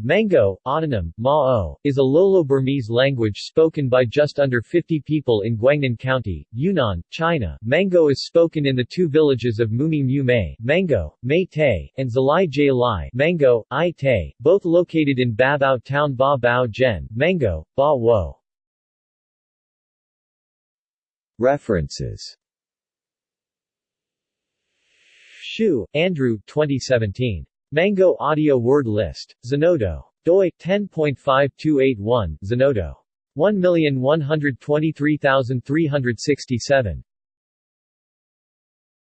Mango, autonym, Mao, is a Lolo-Burmese language spoken by just under 50 people in Guangnan County, Yunnan, China. Mango is spoken in the two villages of Mumi Mu Mei, Mango, Mei and Zalai Jai Lai, Mango, I both located in Babao Town Ba Bao Gen, Mango, Ba Wo. References Hsiu, Andrew 2017. Mango Audio Word List. Zenodo. doi 10.5281, Zenodo. 1123367.